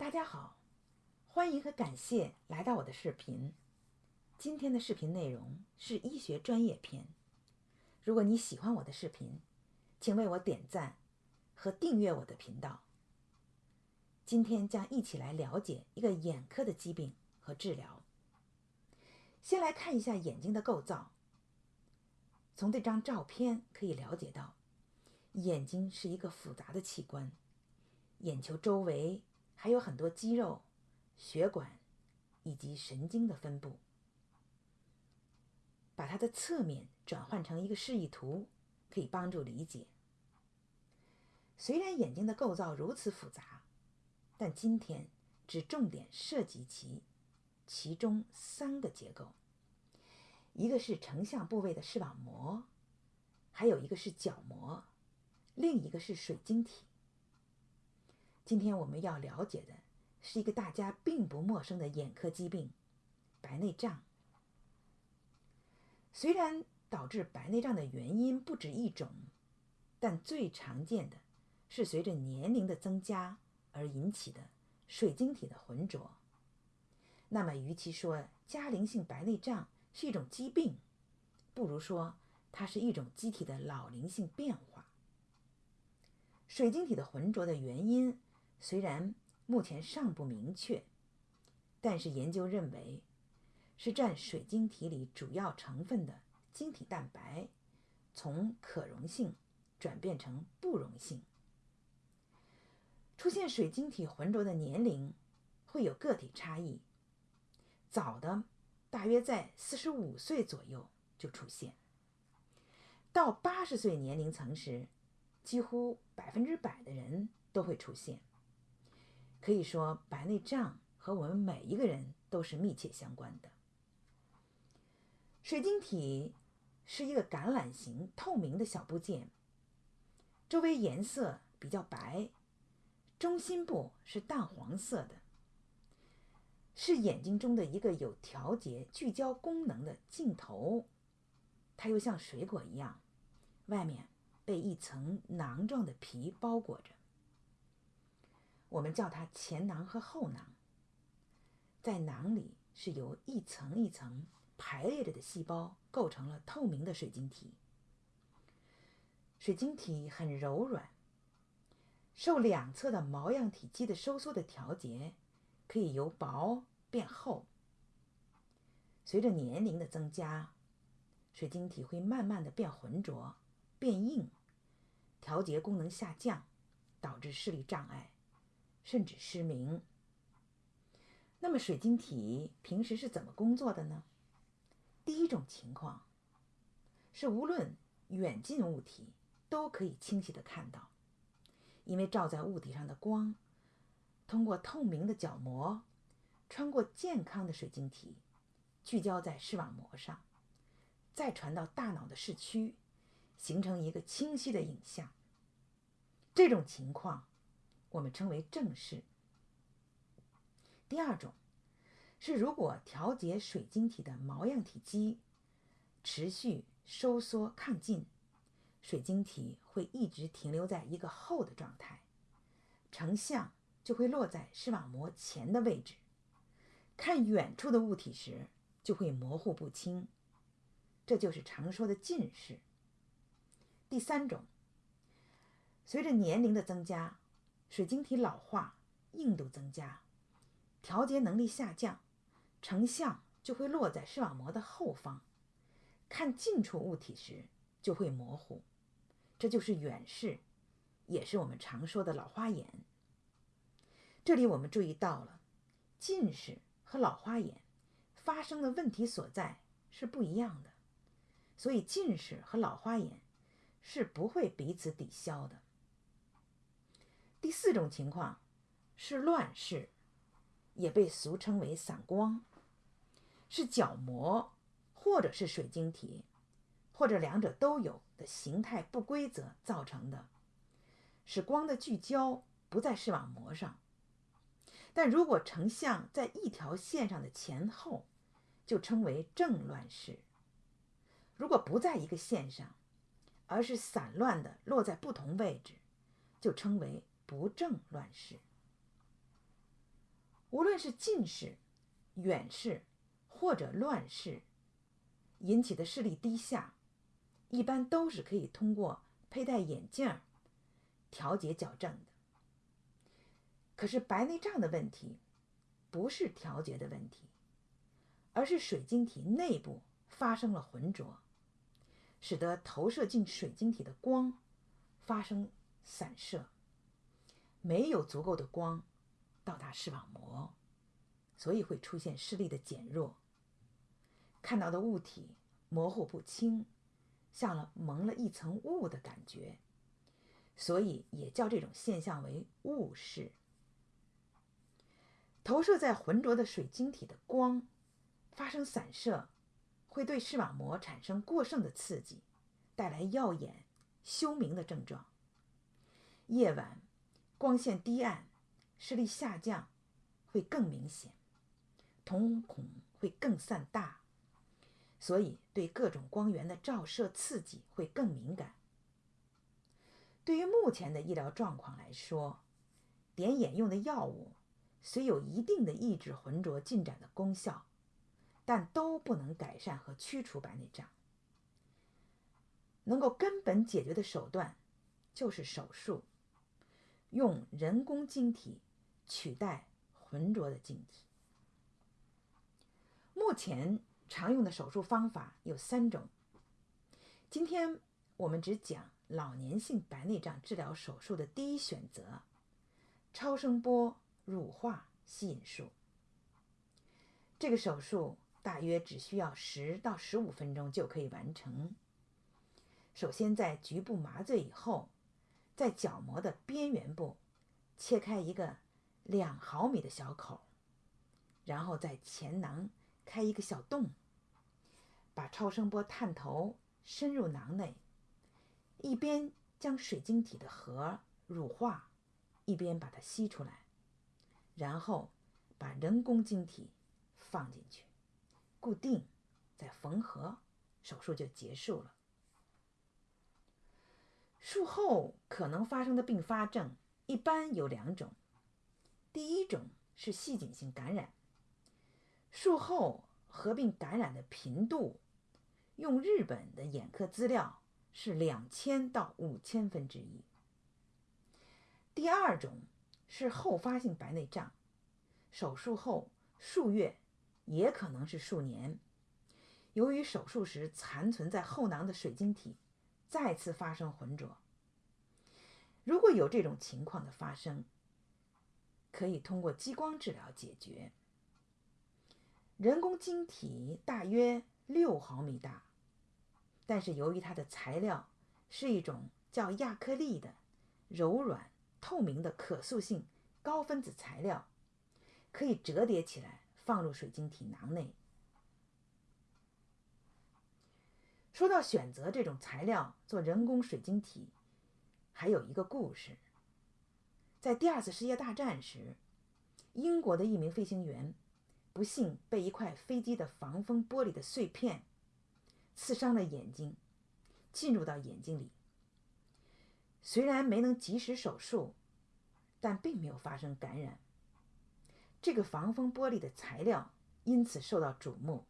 大家好，欢迎和感谢来到我的视频。今天的视频内容是医学专业篇。如果你喜欢我的视频，请为我点赞和订阅我的频道。今天将一起来了解一个眼科的疾病和治疗。先来看一下眼睛的构造。从这张照片可以了解到，眼睛是一个复杂的器官，眼球周围还有很多肌肉、血管以及神经的分布。把它的侧面转换成一个示意图，可以帮助理解。虽然眼睛的构造如此复杂，但今天只重点涉及其其中三个结构：一个是成像部位的视网膜，还有一个是角膜，另一个是水晶体。今天我们要了解的是一个大家并不陌生的眼科疾病——白内障。虽然导致白内障的原因不止一种，但最常见的是随着年龄的增加而引起的水晶体的浑浊。那么，与其说加龄性白内障是一种疾病，不如说它是一种机体的老龄性变化。水晶体的浑浊的原因虽然目前尚不明确，但是研究认为。是占水晶体里主要成分的晶体蛋白，从可溶性转变成不溶性。出现水晶体浑浊的年龄会有个体差异，早的大约在四十五岁左右就出现，到八十岁年龄层时，几乎百分之百的人都会出现。可以说，白内障和我们每一个人都是密切相关的。水晶体是一个橄榄形透明的小部件，周围颜色比较白，中心部是淡黄色的，是眼睛中的一个有调节聚焦功能的镜头。它又像水果一样，外面被一层囊状的皮包裹着，我们叫它前囊和后囊。在囊里是由一层一层。排列着的细胞构成了透明的水晶体。水晶体很柔软，受两侧的毛样体积的收缩的调节，可以由薄变厚。随着年龄的增加，水晶体会慢慢的变浑浊、变硬，调节功能下降，导致视力障碍，甚至失明。那么水晶体平时是怎么工作的呢？第一种情况是，无论远近物体都可以清晰的看到，因为照在物体上的光，通过透明的角膜，穿过健康的水晶体，聚焦在视网膜上，再传到大脑的视区，形成一个清晰的影像。这种情况我们称为正视。第二种。是，如果调节水晶体的毛样体积持续收缩亢进，水晶体会一直停留在一个厚的状态，成像就会落在视网膜前的位置，看远处的物体时就会模糊不清，这就是常说的近视。第三种，随着年龄的增加，水晶体老化，硬度增加，调节能力下降。成像就会落在视网膜的后方，看近处物体时就会模糊，这就是远视，也是我们常说的老花眼。这里我们注意到了，近视和老花眼发生的问题所在是不一样的，所以近视和老花眼是不会彼此抵消的。第四种情况是乱视，也被俗称为散光。是角膜，或者是水晶体，或者两者都有的形态不规则造成的，使光的聚焦不在视网膜上。但如果成像在一条线上的前后，就称为正乱视；如果不在一个线上，而是散乱的落在不同位置，就称为不正乱视。无论是近视、远视或者乱视引起的视力低下，一般都是可以通过佩戴眼镜调节矫正的。可是白内障的问题不是调节的问题，而是水晶体内部发生了浑浊，使得投射进水晶体的光发生散射，没有足够的光到达视网膜，所以会出现视力的减弱，看到的物体模糊不清。像了蒙了一层雾的感觉，所以也叫这种现象为雾视。投射在浑浊的水晶体的光发生散射，会对视网膜产生过剩的刺激，带来耀眼、休明的症状。夜晚光线低暗，视力下降会更明显，瞳孔会更散大。所以，对各种光源的照射刺激会更敏感。对于目前的医疗状况来说，点眼用的药物虽有一定的抑制浑浊进展的功效，但都不能改善和驱除白内障。能够根本解决的手段就是手术，用人工晶体取代浑浊的晶体。目前。常用的手术方法有三种。今天我们只讲老年性白内障治疗手术的第一选择——超声波乳化吸引术。这个手术大约只需要十到十五分钟就可以完成。首先，在局部麻醉以后，在角膜的边缘部切开一个两毫米的小口，然后在前囊开一个小洞。把超声波探头深入囊内，一边将水晶体的核乳化，一边把它吸出来，然后把人工晶体放进去，固定，再缝合，手术就结束了。术后可能发生的并发症一般有两种，第一种是细菌性感染，术后。合并感染的频度，用日本的眼科资料是两千到五千分之一。第二种是后发性白内障，手术后数月，也可能是数年，由于手术时残存在后囊的水晶体再次发生浑浊。如果有这种情况的发生，可以通过激光治疗解决。人工晶体大约六毫米大，但是由于它的材料是一种叫亚克力的柔软透明的可塑性高分子材料，可以折叠起来放入水晶体囊内。说到选择这种材料做人工水晶体，还有一个故事。在第二次世界大战时，英国的一名飞行员。不幸被一块飞机的防风玻璃的碎片刺伤了眼睛，进入到眼睛里。虽然没能及时手术，但并没有发生感染。这个防风玻璃的材料因此受到瞩目，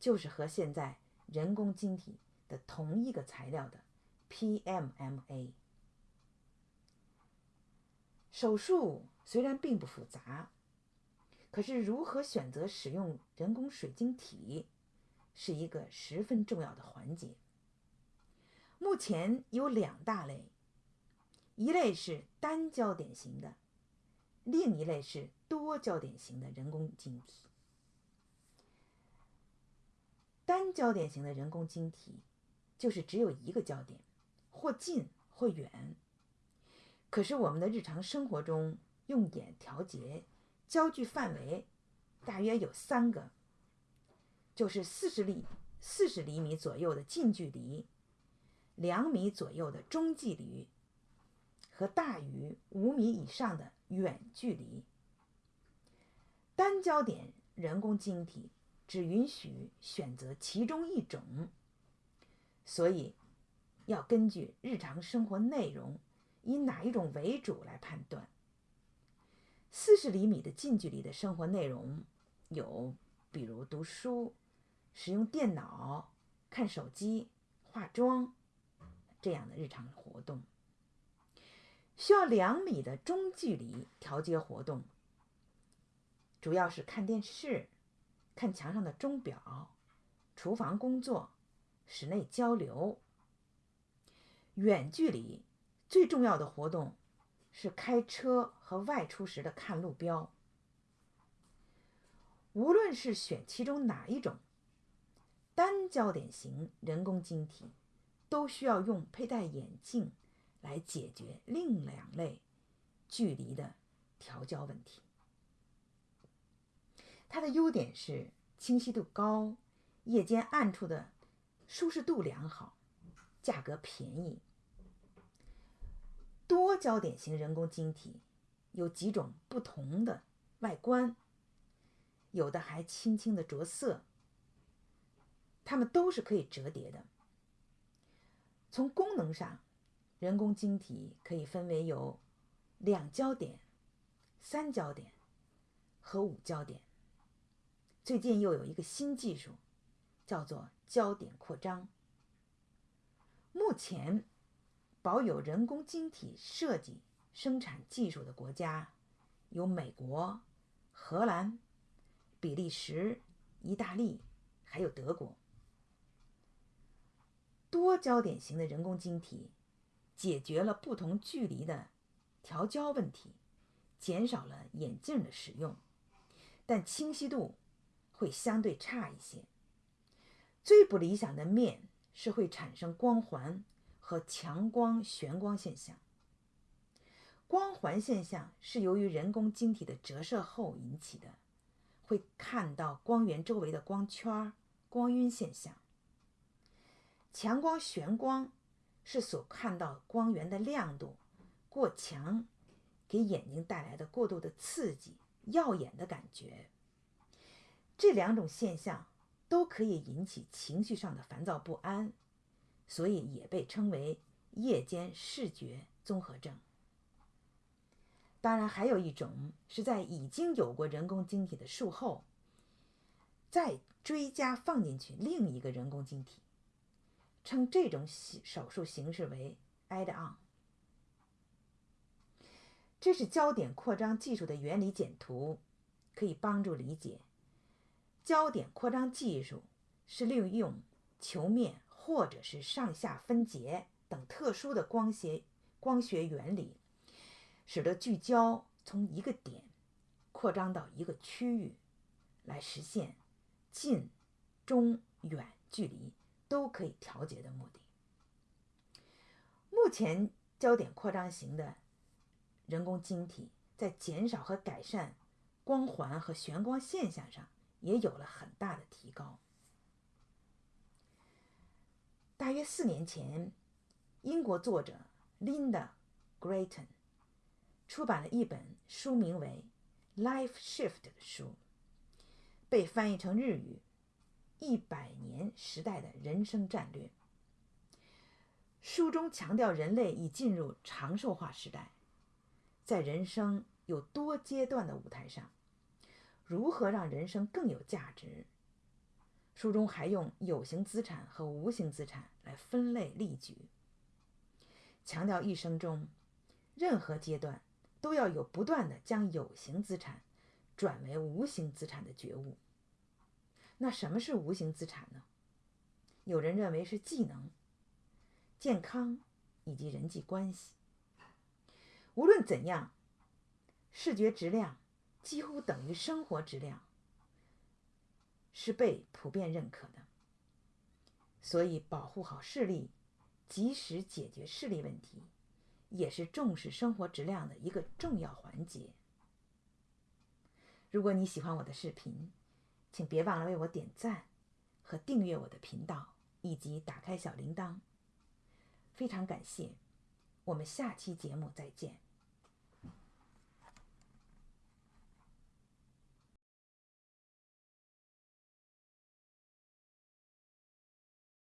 就是和现在人工晶体的同一个材料的 PMMA。手术虽然并不复杂。可是，如何选择使用人工水晶体，是一个十分重要的环节。目前有两大类，一类是单焦点型的，另一类是多焦点型的人工晶体。单焦点型的人工晶体就是只有一个焦点，或近或远。可是我们的日常生活中用眼调节。焦距范围大约有三个，就是四十厘四十厘米左右的近距离，两米左右的中距离，和大于五米以上的远距离。单焦点人工晶体只允许选择其中一种，所以要根据日常生活内容，以哪一种为主来判断。四十厘米的近距离的生活内容有，比如读书、使用电脑、看手机、化妆这样的日常活动。需要两米的中距离调节活动，主要是看电视、看墙上的钟表、厨房工作、室内交流。远距离最重要的活动是开车和外出时的看路标。无论是选其中哪一种，单焦点型人工晶体都需要用佩戴眼镜来解决另两类距离的调焦问题。它的优点是清晰度高，夜间暗处的舒适度良好。价格便宜。多焦点型人工晶体有几种不同的外观，有的还轻轻的着色。它们都是可以折叠的。从功能上，人工晶体可以分为有两焦点、三焦点和五焦点。最近又有一个新技术，叫做焦点扩张。目前，保有人工晶体设计生产技术的国家有美国、荷兰、比利时、意大利，还有德国。多焦点型的人工晶体解决了不同距离的调焦问题，减少了眼镜的使用，但清晰度会相对差一些。最不理想的面。是会产生光环和强光旋光现象。光环现象是由于人工晶体的折射后引起的，会看到光源周围的光圈、光晕现象。强光旋光是所看到光源的亮度过强，给眼睛带来的过度的刺激、耀眼的感觉。这两种现象。都可以引起情绪上的烦躁不安，所以也被称为夜间视觉综合症。当然，还有一种是在已经有过人工晶体的术后，再追加放进去另一个人工晶体，称这种手术形式为 add-on。这是焦点扩张技术的原理简图，可以帮助理解。焦点扩张技术是利用球面或者是上下分节等特殊的光学光学原理，使得聚焦从一个点扩张到一个区域，来实现近、中、远距离都可以调节的目的。目前，焦点扩张型的人工晶体在减少和改善光环和旋光现象上。也有了很大的提高。大约四年前，英国作者 Linda Grayton 出版了一本书名为《Life Shift》的书，被翻译成日语《一百年时代的人生战略》。书中强调，人类已进入长寿化时代，在人生有多阶段的舞台上。如何让人生更有价值？书中还用有形资产和无形资产来分类例举，强调一生中任何阶段都要有不断的将有形资产转为无形资产的觉悟。那什么是无形资产呢？有人认为是技能、健康以及人际关系。无论怎样，视觉质量。几乎等于生活质量，是被普遍认可的。所以，保护好视力，及时解决视力问题，也是重视生活质量的一个重要环节。如果你喜欢我的视频，请别忘了为我点赞和订阅我的频道，以及打开小铃铛。非常感谢，我们下期节目再见。